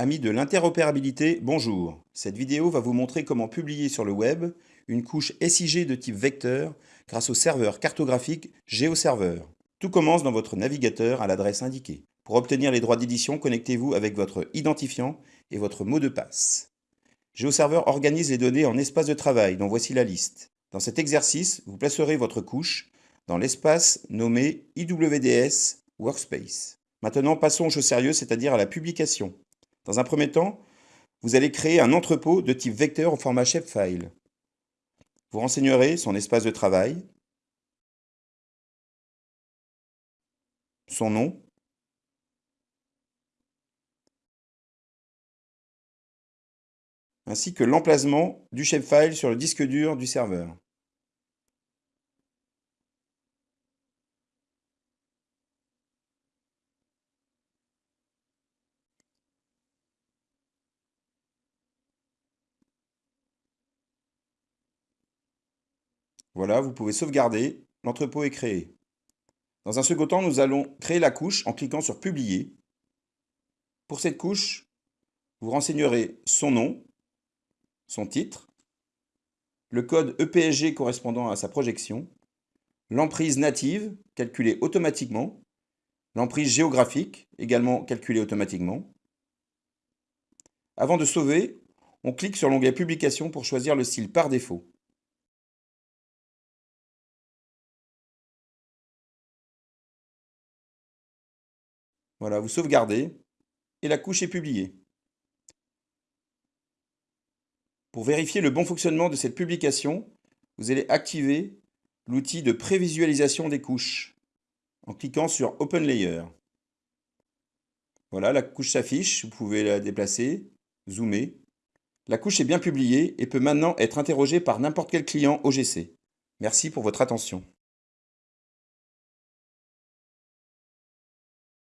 Amis de l'interopérabilité, bonjour. Cette vidéo va vous montrer comment publier sur le web une couche SIG de type vecteur grâce au serveur cartographique GeoServer. Tout commence dans votre navigateur à l'adresse indiquée. Pour obtenir les droits d'édition, connectez-vous avec votre identifiant et votre mot de passe. GeoServer organise les données en espaces de travail, dont voici la liste. Dans cet exercice, vous placerez votre couche dans l'espace nommé IWDS Workspace. Maintenant, passons aux choses sérieuses, c'est-à-dire à la publication. Dans un premier temps, vous allez créer un entrepôt de type vecteur au format shapefile. Vous renseignerez son espace de travail, son nom, ainsi que l'emplacement du shapefile sur le disque dur du serveur. Voilà, vous pouvez sauvegarder, l'entrepôt est créé. Dans un second temps, nous allons créer la couche en cliquant sur Publier. Pour cette couche, vous renseignerez son nom, son titre, le code EPSG correspondant à sa projection, l'emprise native, calculée automatiquement, l'emprise géographique, également calculée automatiquement. Avant de sauver, on clique sur l'onglet Publication pour choisir le style par défaut. Voilà, vous sauvegardez et la couche est publiée. Pour vérifier le bon fonctionnement de cette publication, vous allez activer l'outil de prévisualisation des couches en cliquant sur Open Layer. Voilà, la couche s'affiche, vous pouvez la déplacer, zoomer. La couche est bien publiée et peut maintenant être interrogée par n'importe quel client OGC. Merci pour votre attention.